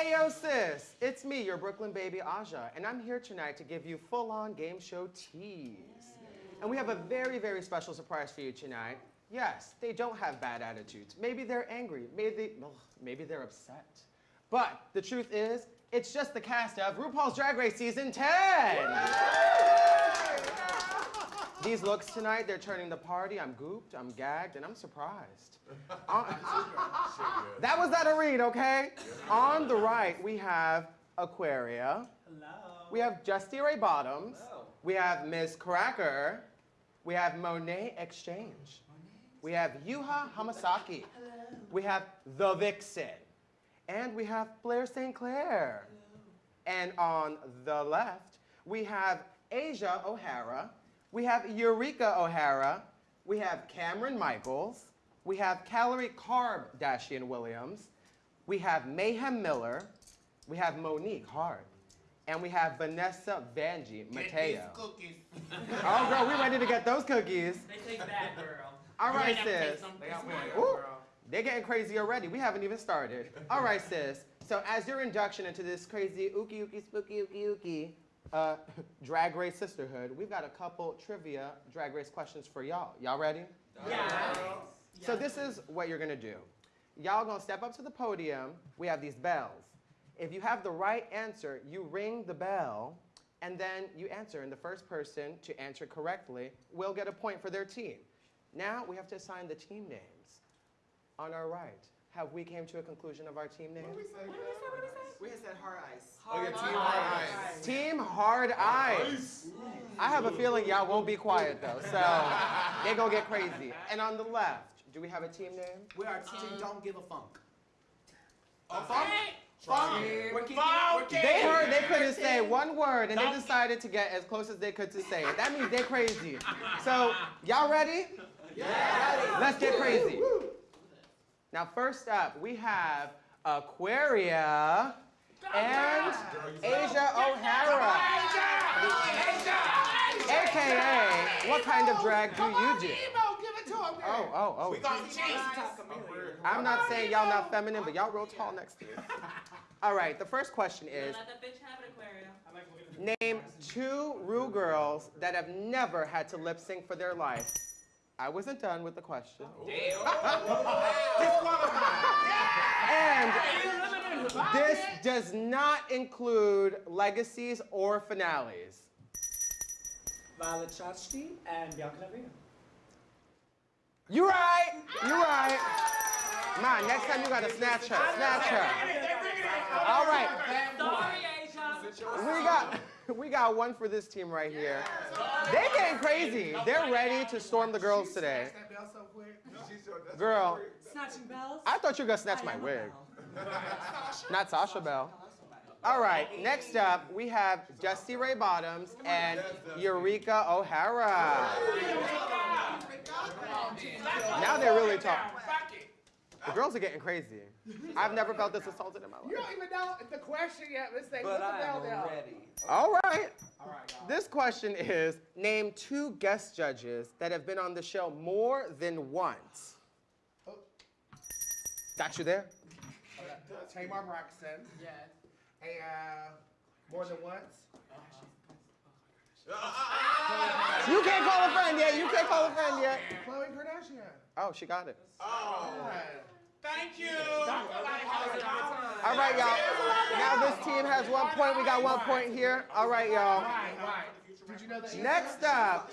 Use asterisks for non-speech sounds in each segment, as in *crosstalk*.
Ayo sis, it's me, your Brooklyn baby Aja, and I'm here tonight to give you full-on game show tease. And we have a very, very special surprise for you tonight. Yes, they don't have bad attitudes. Maybe they're angry. Maybe, they, ugh, maybe they're upset. But the truth is, it's just the cast of RuPaul's Drag Race Season 10. These looks tonight, they're turning the party. I'm gooped, I'm gagged, and I'm surprised. *laughs* On- that was that a read, okay? On the right, we have Aquaria. Hello. We have Dusty Ray Bottoms. Hello. We have Miz Cracker. We have Monét X Change. We have Yuhua Hamasaki. Hello. We have The Vixen. And we have Blair St. Clair. And on the left, we have Asia O'Hara. We have Eureka O'Hara. We have Kameron Michaels. We have Calorie Carb Dashian Williams. We have Mayhem Miller. We have Monique Heart. And we have Vanessa Vanjie Mateo. cookies. *laughs* Oh, girl, we ready to get those cookies. They take that, girl. All right, You ain't never sis. They got This one. one. Ooh, they're getting crazy already. We haven't even started. All right, *laughs* sis. So as your induction into this crazy ookie ookie spooky ookie ookie uh, *laughs* drag race sisterhood, we've got a couple trivia drag race questions for y'all. Y'all ready? Yeah. So this is what you're gonna do. Y'all gonna step up to the podium. We have these bells. If you have the right answer, you ring the bell, and then you answer. And the first person to answer correctly will get a point for their team. Now we have to assign the team names. On our right, have we came to a conclusion of our team names? We had said hard ice. Oh, yeah, team hard ice. Team Hard Ice. I have a feeling y'all won't be quiet though, so *laughs* they gonna get crazy. And on the left, do we have a team name? We are team Don't Give a Funk. A funk? Funk. Here We're we keeping, go. we're keeping They heard they couldn't say one word and they decided to get as close as they could to say it. That means they're crazy. So, y'all ready? Yeah. Let's get crazy. Now, first up, we have Aquaria and Asia O'Hara. AKA, what kind of drag do you do? Give it to him. Oh, oh, oh. We gonna cheat. I'm not saying y'all not feminine, but y'all real tall next to me. *laughs* All right, the first question is, Let the bitch have it, Aquaria. Name two Rue girls that have never had to lip sync for their life. I wasn't done with the question. *laughs* And this does not include legacies or finales. Violet Chachki and Bianca Del Rio. You right, You're right. Man, next time you gotta snatch her, snatch her. All right, Sorry, Asia. we got we got one for this team right here. They getting crazy. They're ready to storm the girls today. That bell so quick. Girl, Snatching bells. I thought you were gonna snatch my wig. *laughs* Not Sasha Bell. All right, next up, we have Dusty Ray Bottoms and Eureka O'Hara. Now they're really talking. The girls are getting crazy. I've never felt this assaulted in my life. You don't even know the question yet. Let's say, But I'm bell down. ready. All right. All right, y'all. This question is Name two guest judges that have been on the show more than once. Oh. Got you there? Tamar Braxton. Yes. Hey, uh, more than once. You can't call a friend yet. You can't call a friend yet. Khloe Kardashian. Oh, she got it. Oh, thank you. All right, y'all. Now this team has one point. We got one point here. All right, y'all. Right, right. Did you know that? Next up,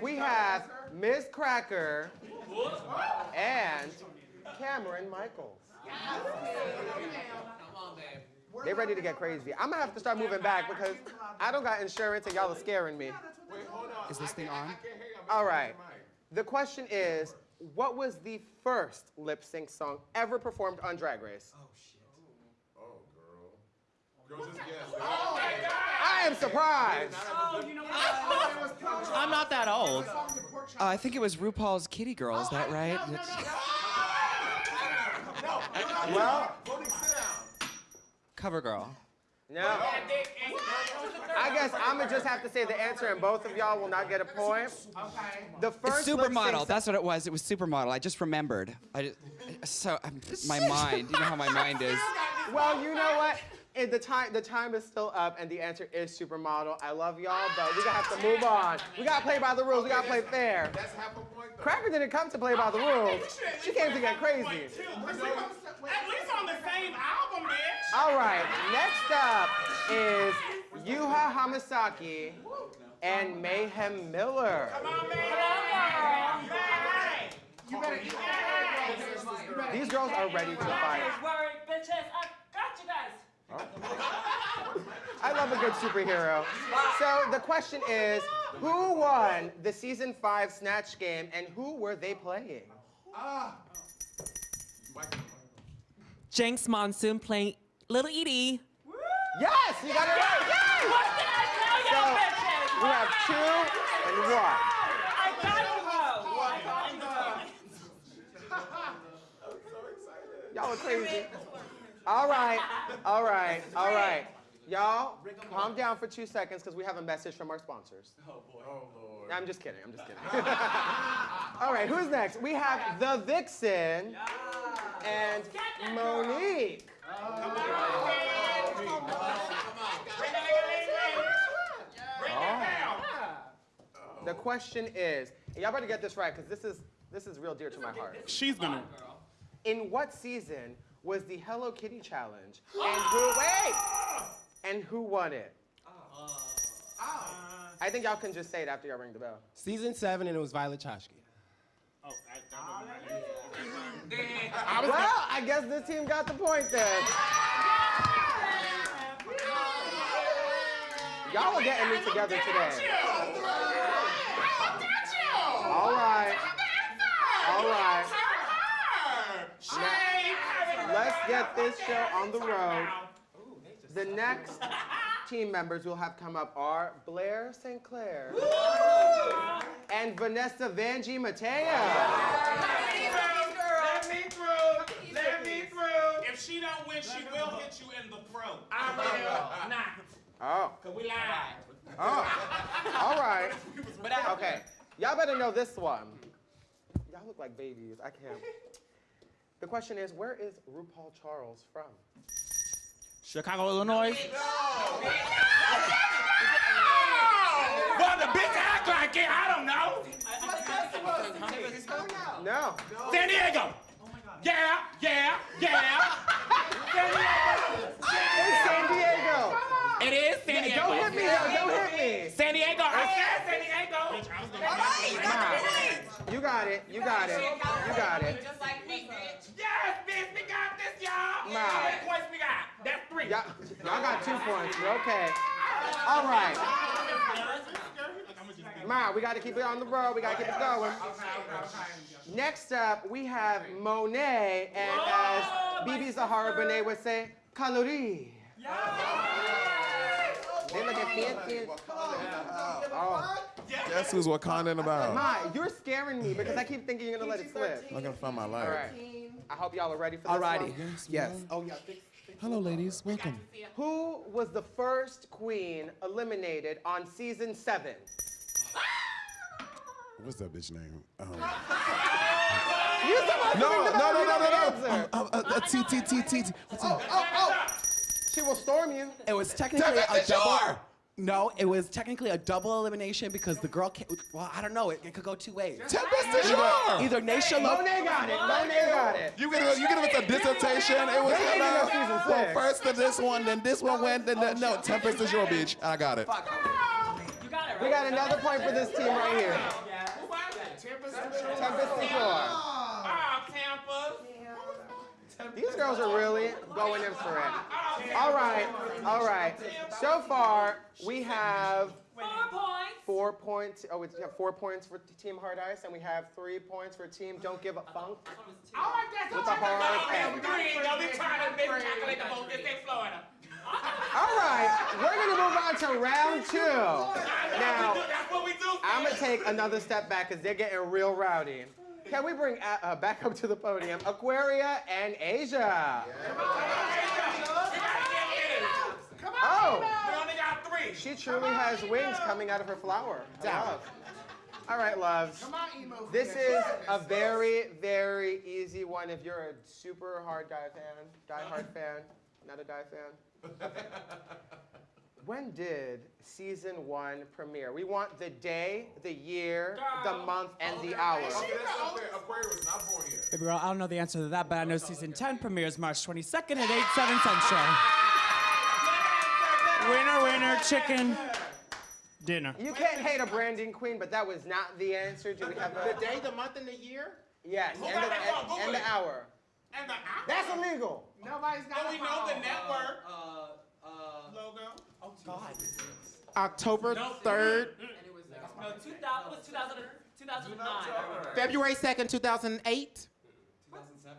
we have Miz Cracker and Kameron Michaels. They ready to get crazy. I'm gonna have to start moving back because I don't got insurance and y'all are scaring me. Wait, hold on. Is this thing on? I can't hear you. I'm All messing right. with the question is, what was the first lip sync song ever performed on Drag Race? Oh, shit. Oh girl. Girl, just guess. I am surprised. Oh, you know what? I'm not that old. Song to pork chop. Uh, I think it was RuPaul's Kitty Girl. Is that right? No, no, no, Well, Voting, sit down. Cover Girl. No. I guess I'm gonna just have to say the answer, and both of y'all will not get a point. Okay. The first It's supermodel. That's what it was. It was supermodel. I just remembered. I just, so um, my mind. You know how my mind is. *laughs* Well, you know what? The time the time is still up, and the answer is supermodel. I love y'all, but we gotta have to move on. We gotta play by the rules. We gotta play fair. That's half a point though. Cracker didn't come to play by the rules. She came to get crazy. At least on the same album, bitch. All right, next up is Yuhua Hamasaki and Mayhem Miller. Come on, man. Hey, You better eat that. These girls are ready to fight. Worry, bitches. I got you guys. Oh. I love a good superhero. So the question is, who won the season five snatch game and who were they playing? Ah. Jinkx Monsoon playing Little Edie. Yes, you got it right. Yes! What did I tell y'all, bitches? we have two and one. I got you, ho. I got you, ho. *laughs* Y'all are crazy. All right, all right, all right. Y'all, calm down for two seconds because we have a message from our sponsors. Oh, oh lord. I'm just kidding. I'm just kidding. *laughs* All right, who's next? We have the Vixen and Monique. The question is, and y'all better get this right because this is this is real dear to my heart. She's gonna. In what season was the Hello Kitty challenge? And who wait? And who won it? I think y'all can just say it after y'all ring the bell. Season seven, and it was Violet Chachki. Oh, I, Well, I guess this team got the point then. Y'all are getting me together today. All right. All right. Now, let's get this show on the road. The next team members we'll have come up are Blair St. Clair and Vanessa Vanjie Mateo. Let me through. Let me through. If she don't win, she will hit you in the throat. I will not. Oh, Cause we live. oh. All right. *laughs* Okay. Y'all better know this one. Y'all look like babies. I can't. *laughs* The question is, where is RuPaul Charles from? Chicago, Illinois. No. no. Well, the bitch act like it. I don't know. No. San Diego. Yeah, yeah, yeah. San Diego. It's San Diego. It is San Diego. Don't hit me, though. Don't hit me. San Diego. I said San Diego. Nah. You got it. You got it. You got it. Just like me, bitch. Yes, bitch, we got this, y'all. Nah. How many points we got? That's three. Y'all, y'all got two points. You're okay. All right. Ma, we got to keep it on the road. We got to keep it going. Next up, we have Monet, and as BeBe Zahara Benet would say, Kalorie. They looking fancy. Oh. Guess who's Wakandan about? Ma, you're scaring me because I keep thinking you're gonna let it slip. I'm not gonna find my life. All right. I hope y'all are ready for this Alrighty. one. Yes. Oh yeah. Hello, ladies. Welcome. Who was the first queen eliminated on season seven? What's that bitch name? Um, You supposed to no, think no, no, no, no, know no. Um, uh, uh, T, T, T, T, T. Oh, oh, oh. She will storm you. It was technically a du double. No, it was technically a double elimination because the girl. Came, well, I don't know. It, it could go two ways. Tempest DuJour. Either Naysha Lopez. Monet got it. Monet got it. You give it, you give it with a dissertation. It was They ain't no season well, first to this one, then this one went, then the, no, Tempest is your bitch. I got it. You got it, right? We got another point for this team right here. Who was that? Tempest DuJour. Oh, Tampa. These girls are really going in for it. All right, all right. So far, we have Four points. four points. Oh, we have four points for Team Hard Ice, and we have three points for Team Don't Give a Funk. I like that. With the hard Oh, pen. three. Don't be trying to make calculate the vote. This ain't Florida. All right, we're gonna move on to round two. Now, That's what we do. I'm gonna take another step back because they're getting real rowdy. Can we bring uh, uh, back up to the podium Aquaria and Asia? Oh, We only got three. she truly has wings coming out of her flower. I love. All right, loves. Come on, emo. This is a very, very easy one if you're a super hard die fan, die hard fan, not a die fan. *laughs* When did season one premiere? We want the day, the year, the month, and the hour. Okay, that's not fair. Aquarius not born here. Baby girl, I don't know the answer to that, but I know season 10 premieres March 22nd at 8, 7 Central. *laughs* Winner, winner, chicken dinner. You can't hate a branding queen, but that was not the answer. Do we have The day, the month, and the year? Yes, and the, and and, forth, Google and the hour. And the hour. That's illegal. Nobody's got But a we know the network. Uh, uh, logo. oh God. October 3rd, No, 2000 was 2000, 2009. February 2nd, 2008,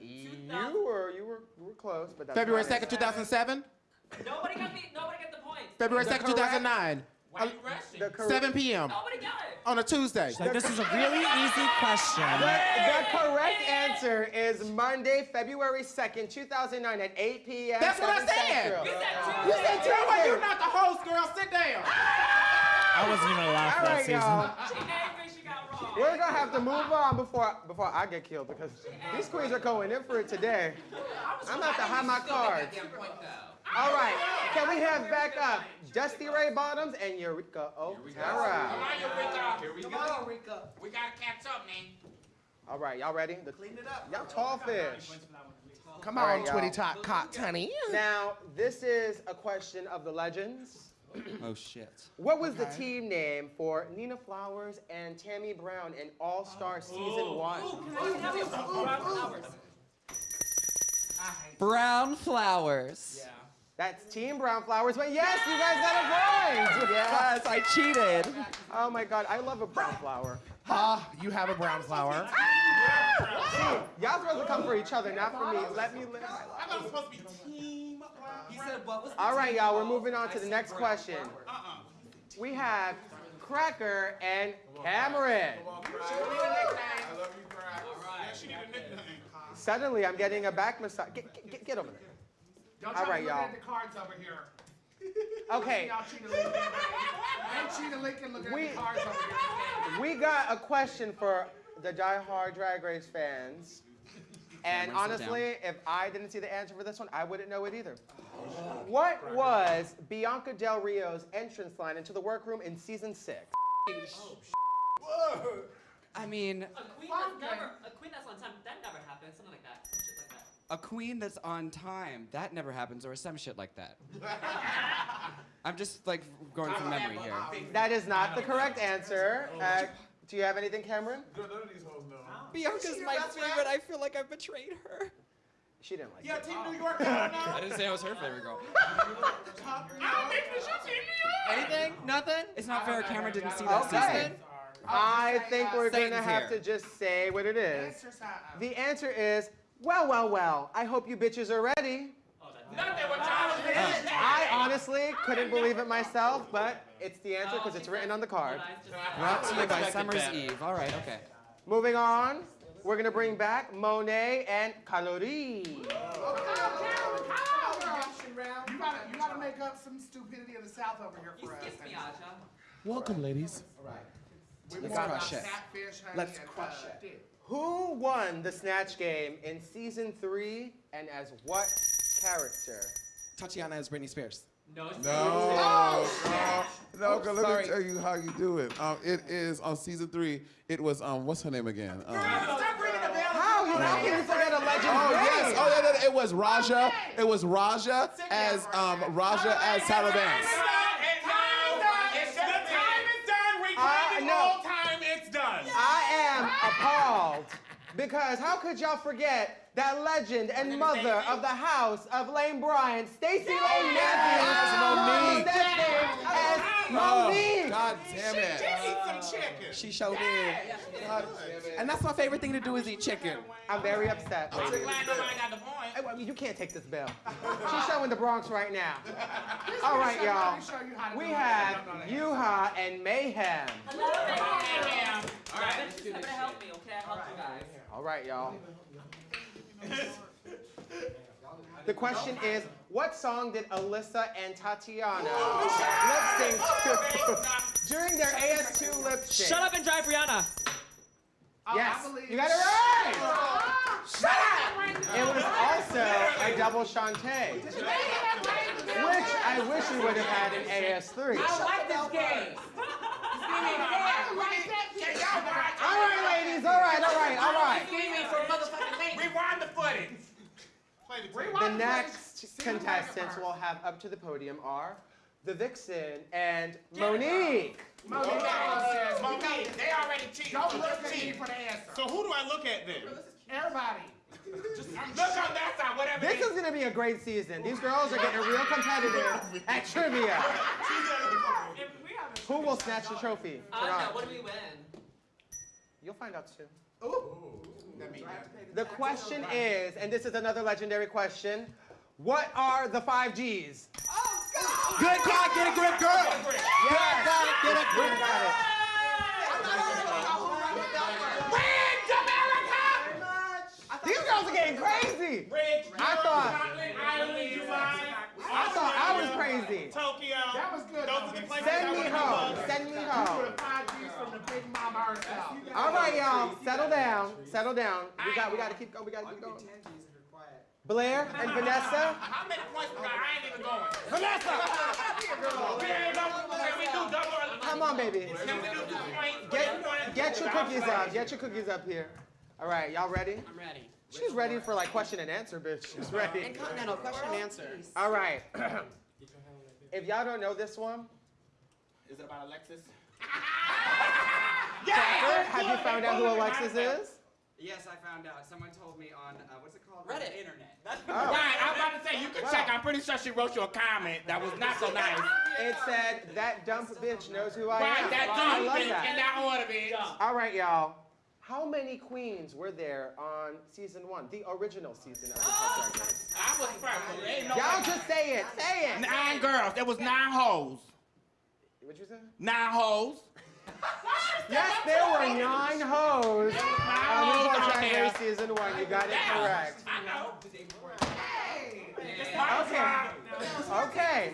You were you were you were close, but that's February 2nd, 2007, Nobody got the, nobody got the points. February 2nd, 2009, Why you rushing? 7 p.m. Nobody oh got it. on a Tuesday. Like, this is a really easy question. the, the correct answer is Monday, February 2nd, 2009 at 8 p.m. That's what I said. Central. You said Tuesday. You know what? Tuesday. You're not the host, girl. Sit down. I wasn't even allowed All for that right, season. y'all. She angry she got wrong. We're gonna have to move on before before I get killed because these queens are going in for it today. I'm about to hide my cards. All right, can we have back up Dusty Ray Bottoms and Eureka Come on, Eureka. Here we go. Eureka. We gotta catch up, man. All right, y'all ready? Clean it up. Y'all tall fish. Come on, right. Twitty Talk Cock, honey. Now, this is a question of the legends. Oh shit. What was the team name for Nina Flowers and Tammy Brown in All Star Season 1? Brown flowers. That's Team Brown Flowers. But yes, you guys got a point. Yeah. *laughs* Yes, I cheated. Oh my God, I love a brown flower. Ah, you have a brown flower. *laughs* Y'all supposed to come for each other, not for me. Let me live my I life. thought it was supposed to be team. He said what was All right, y'all, we're moving on to the next question. Uh-uh. We have Cracker and Kameron. Come on, Crack. I love you, Crack. Yeah, she need a nickname. Suddenly, I'm getting a back massage. Get, get, get over there. Don't All try right, to look y'all. at the cards over here. *laughs* Okay, Y'all Cheetah Lincoln. Ain't Cheetah Lincoln looking We- at the cards over here. we got a question for the die-hard Drag Race fans. And Kameron, sit honestly, if I didn't see the answer for this one, I wouldn't know it either. What was Bianca Del Rio's entrance line into the workroom in season six? I mean, A queen that's never, a queen that's on time, that never happened. Something like that. A queen that's on time. That never happens, or some shit like that. *laughs* I'm just like going from memory here. That is not the correct answer. Uh, do you have anything, Kameron? Girl, none of these hoes know. Bianca's my favorite. I feel like I've betrayed her. She didn't like Yeah, it. Team New York, I. *laughs* I didn't say I was her favorite girl. I don't think Team New York. Anything? Nothing? It's not fair. Kameron didn't see that Okay. season. I think we're gonna have to just say what it is. The answer is, well, well, well. I hope you bitches are ready. Nothing what y'all was. I honestly couldn't believe it myself, but it's the answer because it's written on the card. What I just said. Brought to you by Summer's Eve. All right, okay. Moving on, we're gonna bring back Monet and Kalorie. You gotta, you gotta make up some stupidity of the South over here for us. skipped me, Aja. Welcome, ladies. Let's crush it. Catfish, honey, Let's crush it. Dick. Who won the Snatch Game in season three and as what character? Tatiana as Britney Spears. No, it's No, no, no. girl, let sorry. me tell you how you do it. Um, it is on season three. It was um, what's her name again? Um, Stop ringing the bell. How? You how can you forget a legend? Oh yes! Oh yeah, yeah, it was Raja. It was Raja as um Raja as Tyra am appalled. Because how could y'all forget that legend and mother of the house of Lane Bryant, Stacey Lane Matthews, As Monique. won that game as Oh, Monique. Oh, oh. Oh, God damn it! Eat some chicken. She showed it. God damn it! And that's my favorite thing to do is eat chicken. I'm very upset, I'm ladies. glad nobody got the point. Hey, well, You can't take this bell. She's showing the Bronx right now. *laughs* All right, y'all. Let me show you how to We have Yuhua and Mayhem. Hello, Yeah. All right. Bitches, come to help me, okay? I help you guys. All right, y'all. *laughs* The question is, what song did Alyssa and Tatiana lip sync to *laughs* during their AS2 lip sync? Shut up and drive Rihanna. Oh, yes, you got it right. Shut up. It was also a double shantay, which I wish we would have had in AS3. I like this game. All right, ladies. All right, all right, all right. Rewind the footage. The next contestants we'll have up to the podium are the Vixen and Monique. Monique, Monique. they already cheated. Don't so look at me for the answer. So who do I look at then? Everybody. Just Look on that side, whatever. This is gonna be a great season. These girls are getting real competitive at trivia. *laughs* Who will snatch the trophy? Aja, tonight? what do we win? You'll find out soon. The question is, and this is another legendary question, what are the five G's? Oh, God! Good God, get a grip, girl. Yes. Got it, get a grip. got it. These girls are getting crazy. Rich, I thought- Scotland, Ireland, Dubai. I thought I was crazy. Tokyo. That was good, Those are the places Send me home. Send me home. were the five G's from the big mama herself. All right, y'all. Settle down. Settle down. We got. We got to keep going. We got to keep going. Blair and *laughs* Vanessa. How many points we got? I ain't even going. Vanessa! we ain't double. Can we do double? or- Come on, baby. Can we do two points? Get get your cookies up. Get your cookies up here. All right, y'all ready? I'm ready. She's ready for like question and answer, bitch. She's ready. And Continental question and answer. All right. *clears throat* if y'all don't know this one, Is it about Alexis? Cracker, have you found out who Alexis is? Yes, I found out. Someone told me on uh, what's it called? Reddit. The internet. Oh. Right, I was about to say, you can Wow. check. I'm pretty sure she wrote you a comment that was not so *laughs* nice. It said that dump bitch knows who I Right, am. that I dumb bitch in that. that order, bitch. All right, y'all. How many queens were there on season one, the original season of RuPaul's Drag I was first. No Y'all just say it. Say it. Nine girls. There was nine hoes. What'd you say? Nine hoes. Yes, there were nine hoes Nine on hoes RuPaul's out Drag there. Race season one. You got it correct. I know. Okay. Okay.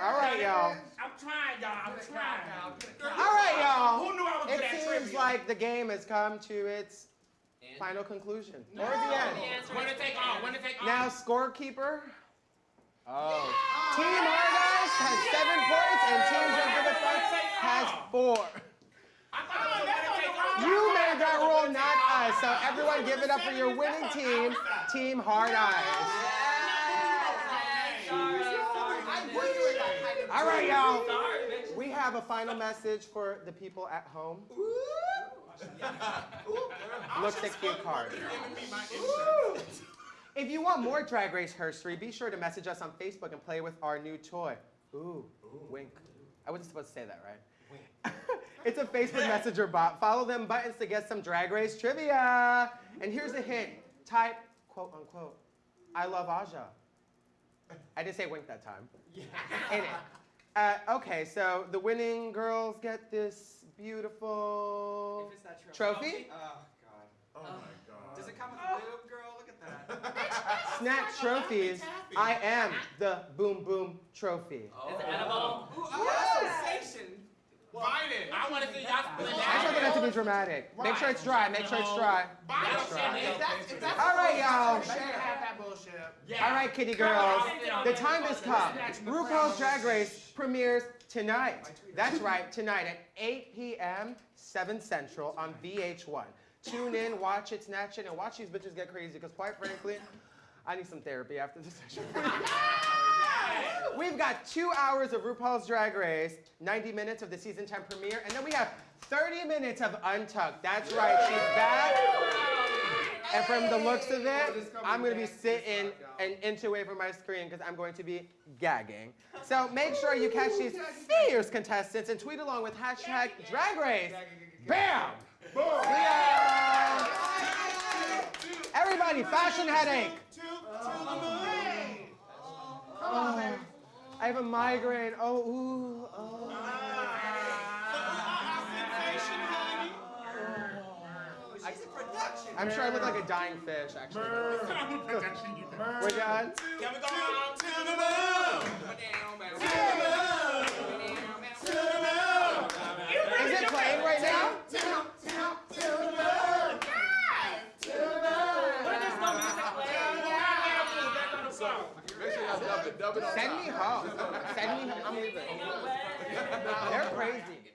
All right, y'all. I'm trying, y'all. I'm trying. All right, y'all. Who knew I was It good at seems trivia? like the game has come to its And? final conclusion. Or the The end. answer When is to take off? When to take off? Now, scorekeeper. Oh. Team Argos has seven points, and Team Jump for the Front has four. I thought it was when to take off. You made that rule, not us. So everyone give it up for your winning team, Team Hard Ice. All right, y'all. We have a final message for the people at home. Looks like cute card. If you want more Drag Race history, be sure to message us on Facebook and play with our new toy. Ooh, wink. I wasn't supposed to say that, right? *laughs* it's a Facebook Messenger bot. Follow them buttons to get some Drag Race trivia. And here's a hint. Type, quote unquote, I love Aja. I didn't say wink that time. *laughs* Yeah. In it. Uh, okay, so the winning girls get this beautiful If it's that trophy. Oh God. Oh my God. Does it come with a boob, girl? Look at that. *laughs* *laughs* Snack trophies. I am the Boom Boom Trophy. Is it edible? Ooh, oh, sensation. Bite it. I want to see y'all split I just want that to be dramatic. Make sure it's dry. Make sure it's dry. Bite That's it. right. If that's, if that's All right, y'all. They should have that bullshit. All right, kitty girls. The time has come. RuPaul's Drag Race premieres tonight. That's right, tonight at 8 p.m., 7 Central on VH1. Tune in, watch it, snatch it, and watch these bitches get crazy. Because quite frankly, I need some therapy after this session. *laughs* *laughs* We've got two hours of RuPaul's Drag Race, 90 minutes of the season 10 premiere, and then we have 30 minutes of Untucked. That's right, she's back. And from the looks of it, I'm gonna be sitting an inch away from my screen because I'm going to be gagging. So make sure you catch these fierce contestants and tweet along with hashtag Drag Race. Bam! Yeah. Everybody, fashion headache. I have a migraine. Oh, ooh, oh. She's oh. I'm sure I look like a dying fish, actually. Actually, *laughs* you. Can. We're done. Can we go on? To the moon? Is it playing right now? Make sure y'all dub it. Dub it on Send me home. Send me home. I'm leaving. They're crazy.